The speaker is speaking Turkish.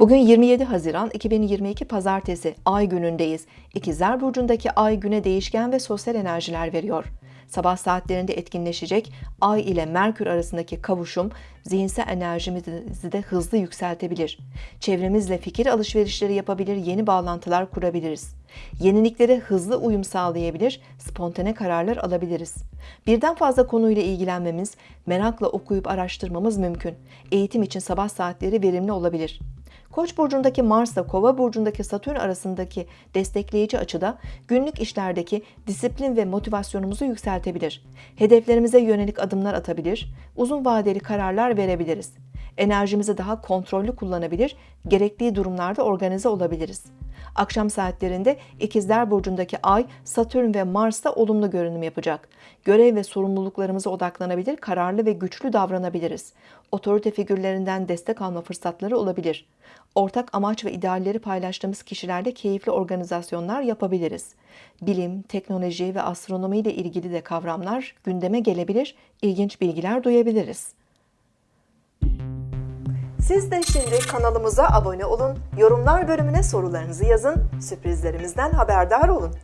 Bugün 27 Haziran 2022 Pazartesi Ay günündeyiz. İkizler Burcu'ndaki Ay güne değişken ve sosyal enerjiler veriyor. Sabah saatlerinde etkinleşecek Ay ile Merkür arasındaki kavuşum zihinsel enerjimizi de hızlı yükseltebilir. Çevremizle fikir alışverişleri yapabilir, yeni bağlantılar kurabiliriz. Yeniliklere hızlı uyum sağlayabilir, spontane kararlar alabiliriz. Birden fazla konuyla ilgilenmemiz, merakla okuyup araştırmamız mümkün. Eğitim için sabah saatleri verimli olabilir. Koç burcundaki Mars'la Kova burcundaki Satürn arasındaki destekleyici açıda günlük işlerdeki disiplin ve motivasyonumuzu yükseltebilir. Hedeflerimize yönelik adımlar atabilir, uzun vadeli kararlar verebiliriz. Enerjimizi daha kontrollü kullanabilir, gerektiği durumlarda organize olabiliriz. Akşam saatlerinde İkizler Burcu'ndaki Ay, Satürn ve Mars'ta olumlu görünüm yapacak. Görev ve sorumluluklarımıza odaklanabilir, kararlı ve güçlü davranabiliriz. Otorite figürlerinden destek alma fırsatları olabilir. Ortak amaç ve idealleri paylaştığımız kişilerle keyifli organizasyonlar yapabiliriz. Bilim, teknoloji ve astronomi ile ilgili de kavramlar gündeme gelebilir, ilginç bilgiler duyabiliriz. Siz de şimdi kanalımıza abone olun, yorumlar bölümüne sorularınızı yazın, sürprizlerimizden haberdar olun.